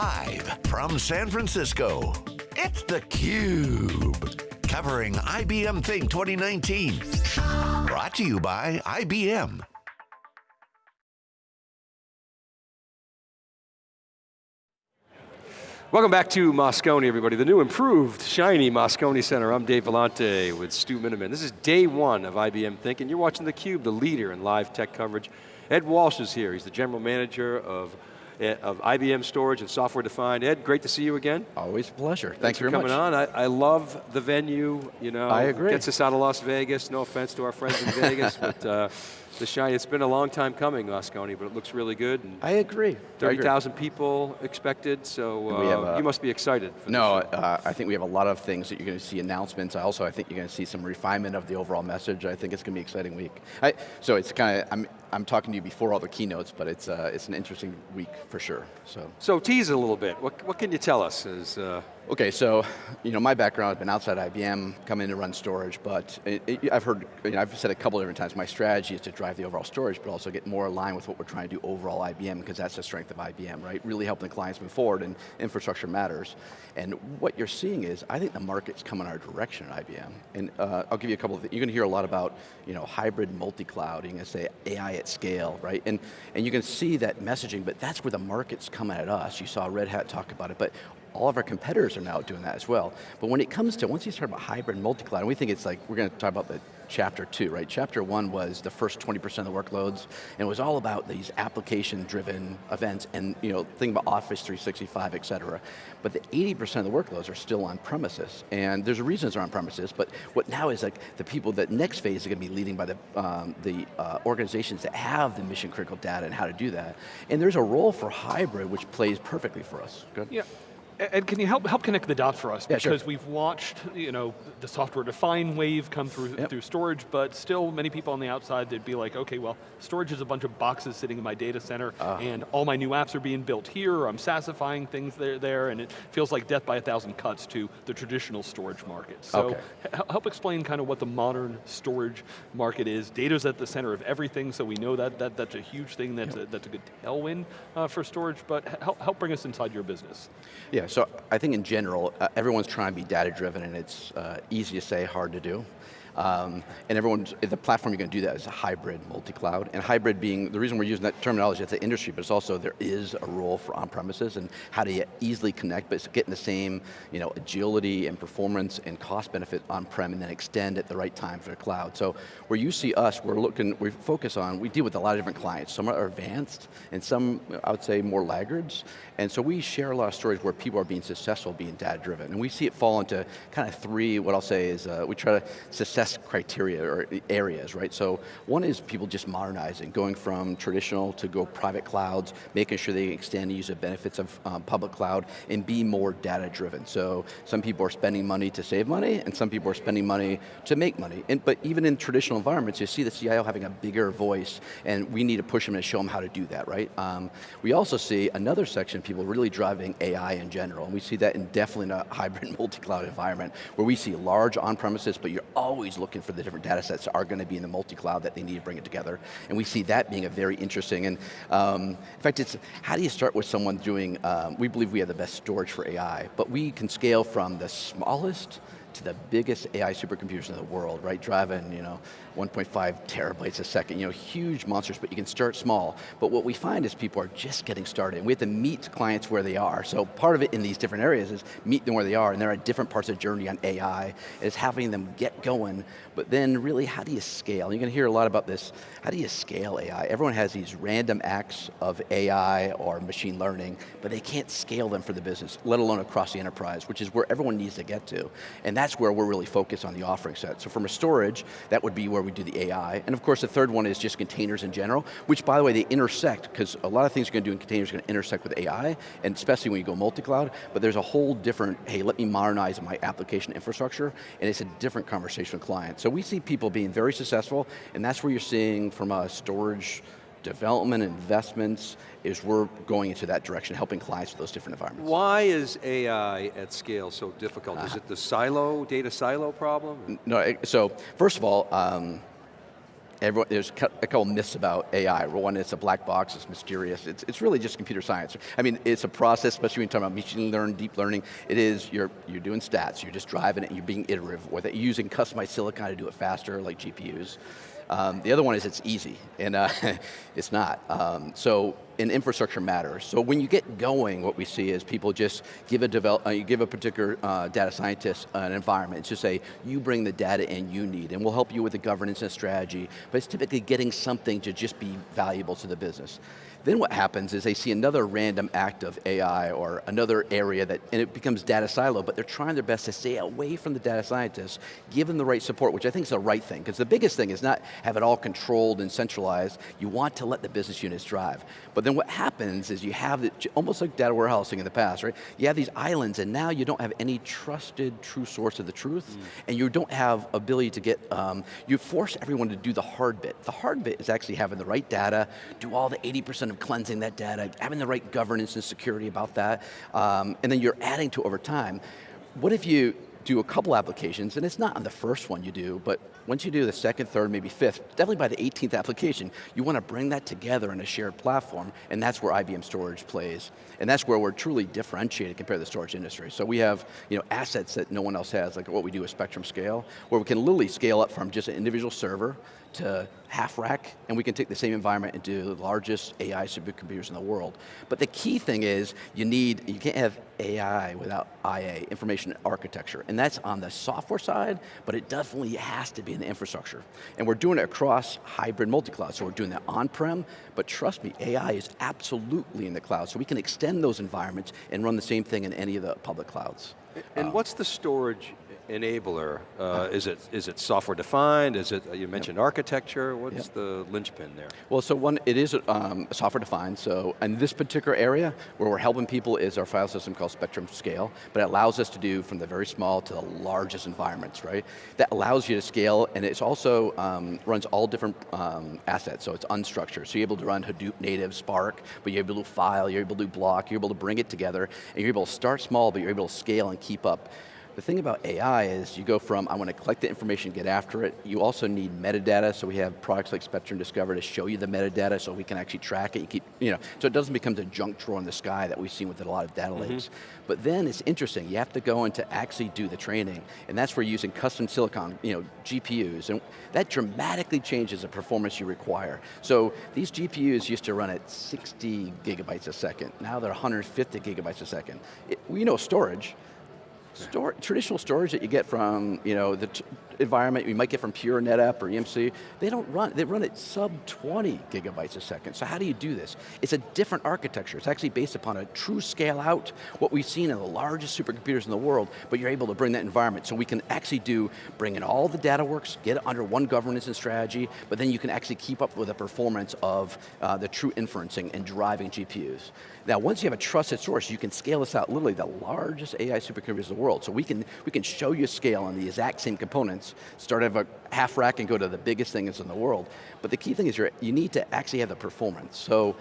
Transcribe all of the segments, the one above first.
Live from San Francisco, it's theCUBE. Covering IBM Think 2019. Brought to you by IBM. Welcome back to Moscone, everybody. The new improved, shiny Moscone Center. I'm Dave Vellante with Stu Miniman. This is day one of IBM Think, and you're watching theCUBE, the leader in live tech coverage. Ed Walsh is here. He's the general manager of of IBM storage and software defined. Ed, great to see you again. Always a pleasure. Thanks, Thanks for coming much. on. I, I, love the venue, you know. I agree. Gets us out of Las Vegas. No offense to our friends in Vegas, but uh, the shine, it's been a long time coming, Moscone, but it looks really good. I agree. 30,000 people expected, so uh, have, uh, you must be excited. no, uh, I think we have a lot of things that you're going to see announcements. I also, I think you're going to see some refinement of the overall message. I think it's going to be an exciting week. I, so it's kind of, I'm, I'm talking to you before all the keynotes, but it's, uh, it's an interesting week for sure. So, so tease a little bit. What, what can you tell us? As, uh... Okay, so you know my background has been outside IBM, come in to run storage, but it, it, I've heard, you know, I've said a couple different times, my strategy is to drive the overall storage, but also get more aligned with what we're trying to do overall IBM, because that's the strength of IBM, right? Really helping the clients move forward, and infrastructure matters. And what you're seeing is, I think the market's coming our direction at IBM. And uh, I'll give you a couple of things. You're going to hear a lot about, you know, hybrid multi-cloud, you're going to say AI at scale, right? And, and you can see that messaging, but that's where the market's coming at us. You saw Red Hat talk about it, but all of our competitors are now doing that as well. But when it comes to, once you start about hybrid multi-cloud, we think it's like, we're going to talk about the chapter two, right? Chapter one was the first 20% of the workloads, and it was all about these application-driven events and, you know, think about Office 365, et cetera. But the 80% of the workloads are still on premises, and there's a reason they're on premises, but what now is like the people that next phase are going to be leading by the, um, the uh, organizations that have the mission critical data and how to do that. And there's a role for hybrid which plays perfectly for us. Good? Yeah. Ed, can you help help connect the dots for us? Yeah, because sure. we've watched, you know, the software defined wave come through yep. through storage, but still many people on the outside they'd be like, okay, well, storage is a bunch of boxes sitting in my data center, uh. and all my new apps are being built here. Or I'm SaaSifying things there, there, and it feels like death by a thousand cuts to the traditional storage market. So okay. help explain kind of what the modern storage market is. Data's at the center of everything, so we know that, that that's a huge thing. That's yep. a, that's a good tailwind uh, for storage. But help help bring us inside your business. Yeah so I think in general, uh, everyone's trying to be data driven and it's uh, easy to say, hard to do. Um, and everyone, the platform you're going to do that is a hybrid multi-cloud. And hybrid being, the reason we're using that terminology, it's an industry, but it's also, there is a role for on-premises and how to easily connect, but it's getting the same you know, agility and performance and cost benefit on-prem and then extend at the right time for the cloud. So where you see us, we're looking, we focus on, we deal with a lot of different clients. Some are advanced and some, I would say, more laggards. And so we share a lot of stories where people are being successful, being data driven. And we see it fall into kind of three, what I'll say is, uh, we try to success criteria or areas, right? So one is people just modernizing, going from traditional to go private clouds, making sure they extend the use of benefits of um, public cloud and be more data driven. So some people are spending money to save money and some people are spending money to make money. And, but even in traditional environments, you see the CIO having a bigger voice and we need to push them and show them how to do that, right? Um, we also see another section of people really driving AI in general and we see that in definitely in a hybrid multi-cloud environment where we see large on-premises but you're always always looking for the different data sets are going to be in the multi-cloud that they need to bring it together. And we see that being a very interesting, and um, in fact, it's, how do you start with someone doing, um, we believe we have the best storage for AI, but we can scale from the smallest to the biggest AI supercomputers in the world, right? Driving, you know, 1.5 terabytes a second, you know, huge monsters, but you can start small. But what we find is people are just getting started, and we have to meet clients where they are. So part of it in these different areas is meet them where they are, and they're at different parts of the journey on AI, is having them get going, but then really, how do you scale? You're going to hear a lot about this, how do you scale AI? Everyone has these random acts of AI or machine learning, but they can't scale them for the business, let alone across the enterprise, which is where everyone needs to get to. And that's where we're really focused on the offering set. So from a storage, that would be where we do the AI. And of course the third one is just containers in general, which by the way, they intersect, because a lot of things you're going to do in containers are going to intersect with AI, and especially when you go multi-cloud, but there's a whole different, hey, let me modernize my application infrastructure, and it's a different conversation with clients. So we see people being very successful, and that's where you're seeing from a storage development, investments, is we're going into that direction, helping clients with those different environments. Why is AI at scale so difficult? Uh, is it the silo, data silo problem? No, so first of all, um, everyone, there's a couple myths about AI. One, it's a black box, it's mysterious. It's, it's really just computer science. I mean, it's a process, especially when you're talking about machine learning, deep learning. It is, you're, you're doing stats, you're just driving it, you're being iterative with it, using customized silicon to do it faster, like GPUs. Um, the other one is it's easy, and uh, it's not. Um, so, and infrastructure matters. So when you get going, what we see is people just give a develop, uh, you give a particular uh, data scientist an environment, just say, you bring the data in you need, and we'll help you with the governance and strategy, but it's typically getting something to just be valuable to the business. Then what happens is they see another random act of AI or another area that, and it becomes data silo, but they're trying their best to stay away from the data scientists, give them the right support, which I think is the right thing, because the biggest thing is not have it all controlled and centralized, you want to let the business units drive. But then what happens is you have, it, almost like data warehousing in the past, right? You have these islands and now you don't have any trusted true source of the truth, mm. and you don't have ability to get, um, you force everyone to do the hard bit. The hard bit is actually having the right data, do all the 80% of cleansing that data, having the right governance and security about that, um, and then you're adding to over time. What if you do a couple applications, and it's not on the first one you do, but once you do the second, third, maybe fifth, definitely by the 18th application, you want to bring that together in a shared platform, and that's where IBM Storage plays. And that's where we're truly differentiated compared to the storage industry. So we have you know, assets that no one else has, like what we do with Spectrum Scale, where we can literally scale up from just an individual server to half rack, and we can take the same environment and do the largest AI supercomputers in the world. But the key thing is, you need, you can't have AI without IA, information architecture, and that's on the software side, but it definitely has to be in the infrastructure. And we're doing it across hybrid multi-cloud, so we're doing that on-prem, but trust me, AI is absolutely in the cloud, so we can extend those environments and run the same thing in any of the public clouds. And um, what's the storage enabler? Uh, is it is it software defined? Is it, you mentioned yep. architecture, what's yep. the linchpin there? Well, so one, it is um, software defined, so in this particular area, where we're helping people is our file system called Spectrum Scale, but it allows us to do from the very small to the largest environments, right? That allows you to scale, and it also um, runs all different um, assets, so it's unstructured, so you're able to run Hadoop native, Spark, but you're able to file, you're able to do block, you're able to bring it together, and you're able to start small, but you're able to scale and keep up. The thing about AI is you go from, I want to collect the information, get after it. You also need metadata, so we have products like Spectrum Discover to show you the metadata so we can actually track it. You keep, you know, so it doesn't become the junk drawer in the sky that we've seen with a lot of data mm -hmm. lakes. But then it's interesting, you have to go in to actually do the training, and that's where using custom silicon, you know, GPUs, and that dramatically changes the performance you require. So these GPUs used to run at 60 gigabytes a second. Now they're 150 gigabytes a second. It, we know storage, Traditional storage that you get from you know, the environment you might get from Pure NetApp or EMC, they don't run, they run at sub 20 gigabytes a second. So how do you do this? It's a different architecture. It's actually based upon a true scale out, what we've seen in the largest supercomputers in the world, but you're able to bring that environment. So we can actually do, bring in all the data works, get it under one governance and strategy, but then you can actually keep up with the performance of uh, the true inferencing and driving GPUs. Now, once you have a trusted source, you can scale this out literally the largest AI supercomputers in the world. So we can, we can show you scale on the exact same components, start at a half rack and go to the biggest things in the world. But the key thing is you you need to actually have the performance. So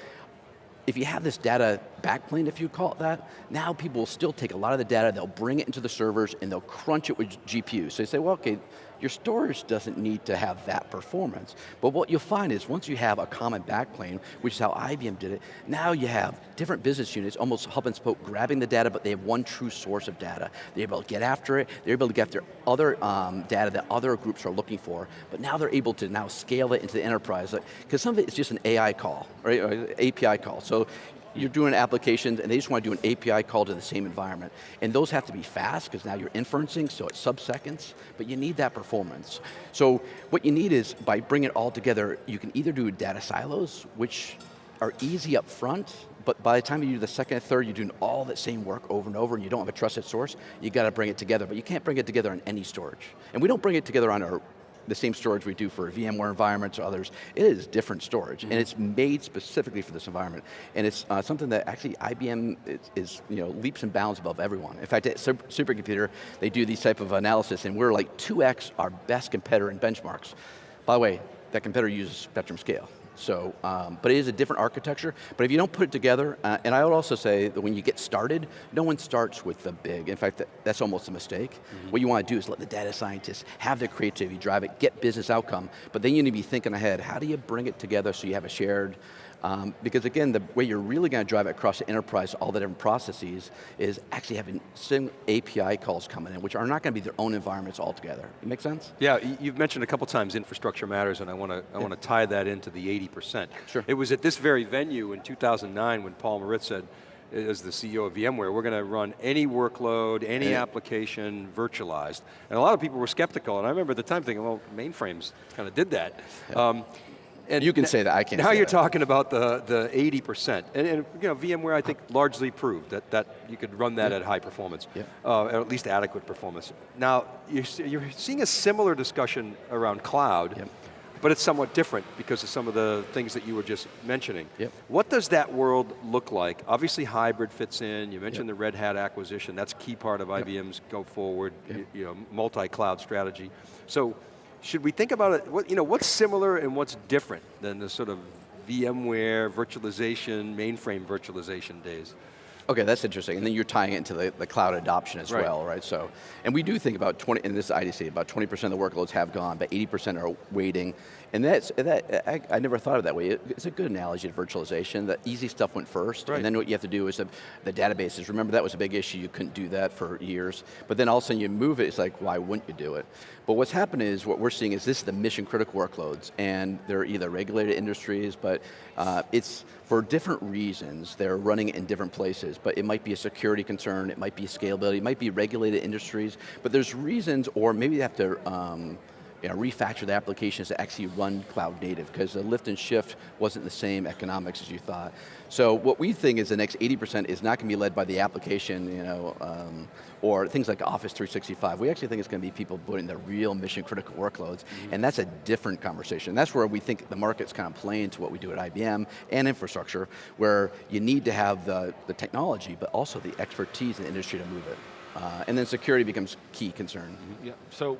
if you have this data backplane, if you call it that, now people will still take a lot of the data, they'll bring it into the servers and they'll crunch it with GPUs. So you say, well, okay, your storage doesn't need to have that performance. But what you'll find is once you have a common backplane, which is how IBM did it, now you have different business units, almost hub and spoke, grabbing the data, but they have one true source of data. They're able to get after it, they're able to get after other um, data that other groups are looking for, but now they're able to now scale it into the enterprise, because some of it is just an AI call, right, API call. So you're doing applications and they just want to do an API call to the same environment. And those have to be fast because now you're inferencing, so it's sub-seconds, but you need that performance. So what you need is, by bringing it all together, you can either do data silos, which are easy up front, but by the time you do the second and third, you're doing all that same work over and over and you don't have a trusted source, you got to bring it together, but you can't bring it together on any storage. And we don't bring it together on our the same storage we do for VMware environments or others. It is different storage, mm -hmm. and it's made specifically for this environment. And it's uh, something that actually IBM is, is, you know, leaps and bounds above everyone. In fact, at Supercomputer, they do these type of analysis, and we're like 2x our best competitor in benchmarks. By the way, that competitor uses Spectrum Scale. So, um, but it is a different architecture. But if you don't put it together, uh, and I would also say that when you get started, no one starts with the big. In fact, that, that's almost a mistake. Mm -hmm. What you want to do is let the data scientists have their creativity, drive it, get business outcome, but then you need to be thinking ahead. How do you bring it together so you have a shared um, because again, the way you're really going to drive it across the enterprise, all the different processes, is actually having some API calls coming in, which are not going to be their own environments altogether. It make sense? Yeah, you've mentioned a couple times infrastructure matters, and I want to I yeah. want to tie that into the 80%. Sure. It was at this very venue in 2009 when Paul Maritz said, as the CEO of VMware, we're going to run any workload, any yeah. application virtualized. And a lot of people were skeptical, and I remember at the time thinking, well, mainframes kind of did that. Yeah. Um, and you can say that, I can't Now you're that. talking about the, the 80%. And, and, you know, VMware, I think, largely proved that, that you could run that at high performance, yeah. uh, at least adequate performance. Now, you're, you're seeing a similar discussion around cloud, but it's somewhat different because of some of the things that you were just mentioning. What does that world look like? Obviously hybrid fits in, you mentioned the Red Hat acquisition, that's a key part of IBM's go forward, you, you know, multi-cloud strategy. So should we think about it, what, you know, what's similar and what's different than the sort of VMware virtualization, mainframe virtualization days? Okay, that's interesting. And then you're tying it into the, the cloud adoption as right. well, right? So, and we do think about 20, in this IDC, about 20% of the workloads have gone, but 80% are waiting. And that's, that, I, I, never thought of it that way. It's a good analogy to virtualization. The easy stuff went first, right. and then what you have to do is the, the databases. Remember that was a big issue, you couldn't do that for years. But then all of a sudden you move it, it's like, why wouldn't you do it? But what's happened is, what we're seeing is this is the mission critical workloads, and they're either regulated industries, but uh, it's for different reasons, they're running in different places, but it might be a security concern, it might be scalability, it might be regulated industries, but there's reasons, or maybe they have to um, you know, refactor the applications to actually run cloud native because the lift and shift wasn't the same economics as you thought. So what we think is the next 80% is not going to be led by the application, you know, um, or things like Office 365. We actually think it's going to be people putting the real mission critical workloads, mm -hmm. and that's a different conversation. That's where we think the market's kind of playing to what we do at IBM and infrastructure, where you need to have the, the technology, but also the expertise in the industry to move it. Uh, and then security becomes key concern. Mm -hmm. Yeah, so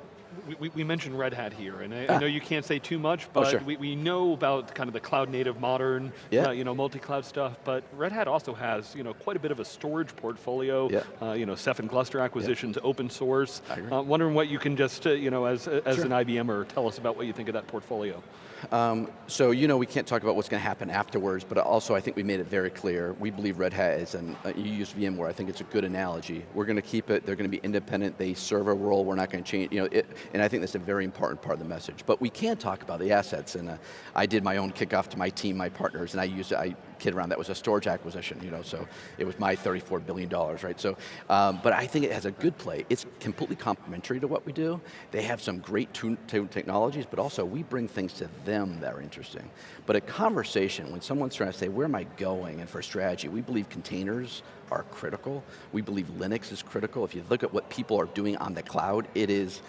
we, we, mentioned Red Hat here, and I, ah. I, know you can't say too much, oh, but oh, sure. we, we know about kind of the cloud native modern, yeah. uh, you know, multi-cloud stuff, but Red Hat also has, you know, quite a bit of a storage portfolio, yeah. uh, you know, Ceph and Gluster acquisitions, yeah. open source. Uh, wondering what you can just, uh, you know, as, as sure. an IBMer, tell us about what you think of that portfolio. Um, so you know we can't talk about what's going to happen afterwards, but also I think we made it very clear, we believe Red Hat is, and uh, you use VMware, I think it's a good analogy. We're going to keep it, they're going to be independent, they serve a role, we're not going to change, you know, it, and I think that's a very important part of the message. But we can talk about the assets, and uh, I did my own kickoff to my team, my partners, and I used, I kid around, that was a storage acquisition, you know, so it was my $34 billion, right? So, um, but I think it has a good play. It's completely complementary to what we do. They have some great technologies, but also we bring things to them that are interesting. But a conversation, when someone's trying to say, where am I going, and for strategy, we believe containers are critical. We believe Linux is critical. If you look at what people are doing on the cloud, it is,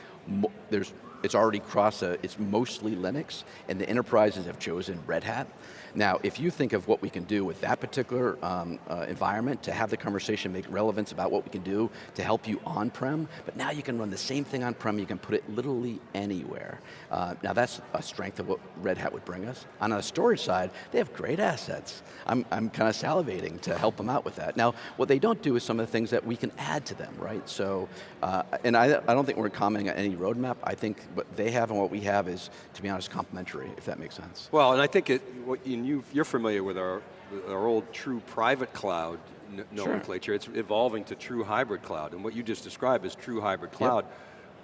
there's, it's already cross, a, it's mostly Linux, and the enterprises have chosen Red Hat. Now, if you think of what we can do with that particular um, uh, environment to have the conversation make relevance about what we can do to help you on-prem, but now you can run the same thing on-prem, you can put it literally anywhere. Uh, now that's a strength of what Red Hat would bring us. On the storage side, they have great assets. I'm, I'm kind of salivating to help them out with that. Now, what they don't do is some of the things that we can add to them, right? So, uh, and I, I don't think we're commenting on any roadmap. I think what they have and what we have is, to be honest, complementary, if that makes sense. Well, and I think it, what you and you, are familiar with our, our old true private cloud nomenclature. Sure. It's evolving to true hybrid cloud, and what you just described is true hybrid cloud. Yep.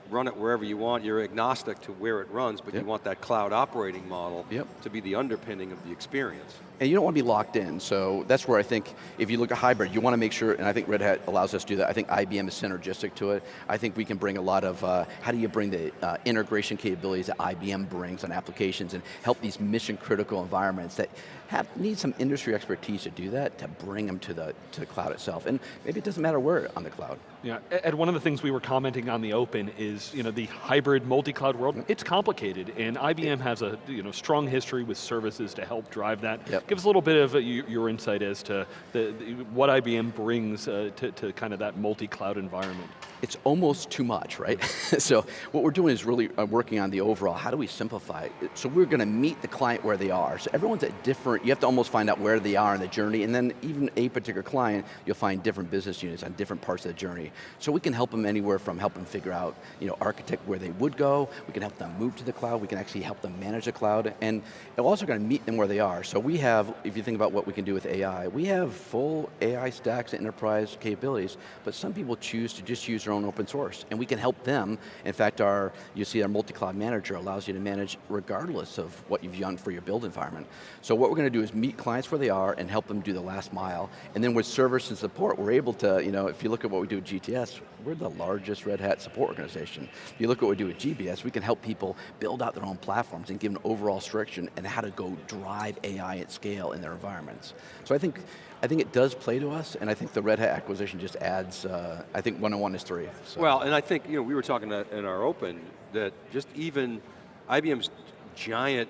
Run it wherever you want, you're agnostic to where it runs, but yep. you want that cloud operating model yep. to be the underpinning of the experience and you don't want to be locked in, so that's where I think, if you look at hybrid, you want to make sure, and I think Red Hat allows us to do that, I think IBM is synergistic to it. I think we can bring a lot of, uh, how do you bring the uh, integration capabilities that IBM brings on applications and help these mission critical environments that have, need some industry expertise to do that, to bring them to the, to the cloud itself. And maybe it doesn't matter where on the cloud. Yeah, Ed, one of the things we were commenting on the open is is you know, the hybrid multi-cloud world. It's complicated, and IBM has a you know, strong history with services to help drive that. Yep. Give us a little bit of uh, your insight as to the, the, what IBM brings uh, to, to kind of that multi-cloud environment. It's almost too much, right? so what we're doing is really uh, working on the overall, how do we simplify? So we're going to meet the client where they are. So everyone's at different, you have to almost find out where they are in the journey, and then even a particular client, you'll find different business units on different parts of the journey. So we can help them anywhere from help them figure out, you know, architect where they would go, we can help them move to the cloud, we can actually help them manage the cloud, and we're also going to meet them where they are. So we have, if you think about what we can do with AI, we have full AI stacks and enterprise capabilities, but some people choose to just use their own open source, and we can help them. In fact, our you see our multi-cloud manager allows you to manage regardless of what you've done for your build environment. So what we're going to do is meet clients where they are and help them do the last mile, and then with service and support, we're able to, you know, if you look at what we do at GTS, we're the largest Red Hat support organization. If you look at what we do at GBS, we can help people build out their own platforms and give them overall structure and how to go drive AI at scale in their environments. So I think I think it does play to us, and I think the Red Hat acquisition just adds, uh, I think one on one is three. So. Well, and I think, you know, we were talking in our open that just even IBM's giant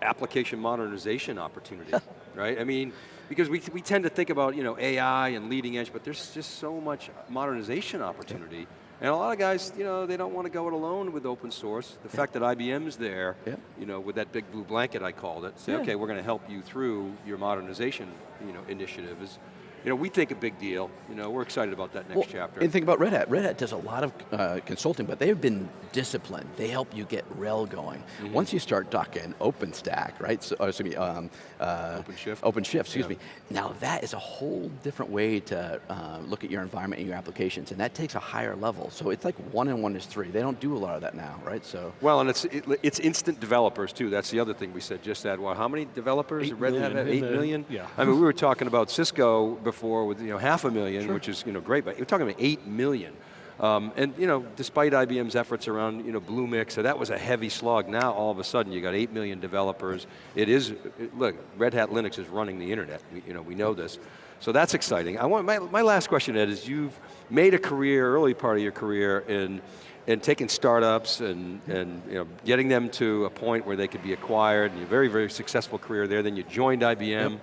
application modernization opportunity, right? I mean, because we, we tend to think about, you know, AI and leading edge, but there's just so much modernization opportunity. And a lot of guys, you know, they don't want to go it alone with open source. The fact that IBM's there, you know, with that big blue blanket I called it, say, yeah. okay, we're going to help you through your modernization, you know, initiative is, you know, we think a big deal. You know, we're excited about that next well, chapter. And think about Red Hat. Red Hat does a lot of uh, consulting, but they've been disciplined. They help you get RHEL going. Mm -hmm. Once you start talking OpenStack, right? So, oh, excuse me, um, uh, OpenShift. OpenShift, excuse yeah. me. Now that is a whole different way to uh, look at your environment and your applications, and that takes a higher level. So it's like one and one is three. They don't do a lot of that now, right? So well, and it's it, it's instant developers too. That's the other thing we said. Just that. Well, how many developers? Red Hat had? Eight million. Yeah. I mean, we were talking about Cisco before with you know half a million, sure. which is you know great, but you're talking about eight million. Um, and you know, despite IBM's efforts around you know Bluemix, so that was a heavy slog. Now all of a sudden you got eight million developers. It is look, Red Hat Linux is running the internet. We, you know, we know this, so that's exciting. I want my my last question, Ed, is you've made a career, early part of your career in and taking startups and, and you know, getting them to a point where they could be acquired, and a very, very successful career there, then you joined IBM. Yep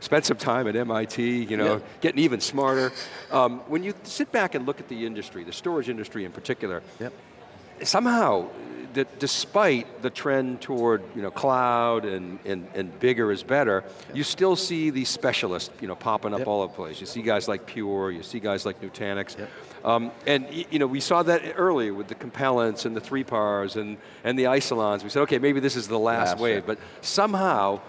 spent some time at MIT, you know, yeah. getting even smarter. Um, when you sit back and look at the industry, the storage industry in particular, yep. somehow, that despite the trend toward you know, cloud and, and, and bigger is better, yep. you still see these specialists you know, popping up yep. all over the place. You see guys like Pure, you see guys like Nutanix. Um, and you know, we saw that earlier with the Compellents and the 3PARs and, and the Isilons. We said, okay, maybe this is the last, last wave, but somehow,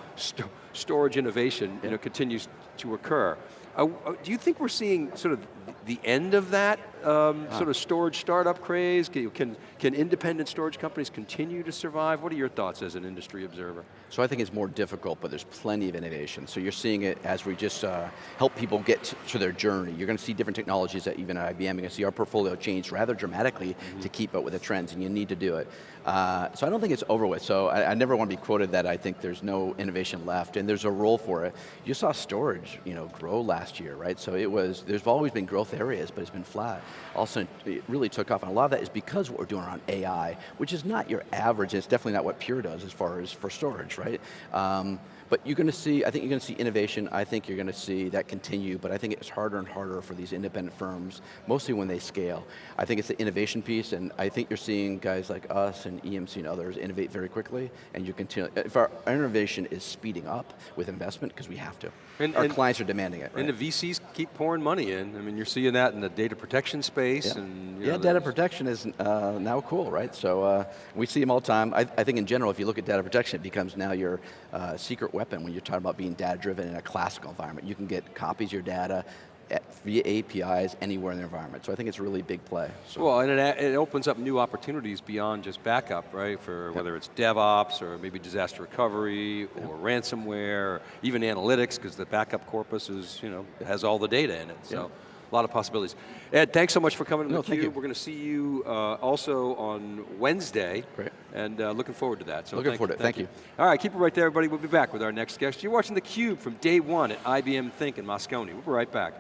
storage innovation you know, continues to occur. Uh, uh, do you think we're seeing sort of the end of that um, ah. sort of storage startup craze? Can, can, can, independent storage companies continue to survive? What are your thoughts as an industry observer? So I think it's more difficult, but there's plenty of innovation. So you're seeing it as we just uh, help people get to their journey. You're going to see different technologies that even at IBM, you're going to see our portfolio change rather dramatically mm -hmm. to keep up with the trends, and you need to do it. Uh, so I don't think it's over with. So I, I, never want to be quoted that I think there's no innovation left, and there's a role for it. You saw storage, you know, grow last year, right? So it was, there's always been growth areas, but it's been flat. Also, it really took off, and a lot of that is because what we're doing around AI, which is not your average, and it's definitely not what Pure does as far as for storage, right? Um, but you're going to see, I think you're going to see innovation, I think you're going to see that continue, but I think it's harder and harder for these independent firms, mostly when they scale. I think it's the innovation piece, and I think you're seeing guys like us and EMC and others innovate very quickly, and you continue, if our, innovation is speeding up with investment, because we have to. And, our and, clients are demanding it. Right? And the VCs keep pouring money in. I mean, you're seeing that in the data protection space. Yeah, and, yeah know, data protection is uh, now cool, right? So uh, we see them all the time. I, I, think in general, if you look at data protection, it becomes now your uh, secret weapon when you're talking about being data driven in a classical environment. You can get copies of your data, eh, via APIs anywhere in the environment. So I think it's a really big play. So. Well, and it, it, opens up new opportunities beyond just backup, right? For yep. whether it's DevOps or maybe disaster recovery or yep. ransomware, or even analytics, because the backup corpus is, you know, has all the data in it. So a lot of possibilities. Ed, thanks so much for coming no, theCUBE. We're going to see you uh, also on Wednesday. Great. And uh, looking forward to that. So looking forward to it, thank, thank you. you. All right, keep it right there, everybody. We'll be back with our next guest. You're watching theCUBE from day one at IBM Think in Moscone. We'll be right back.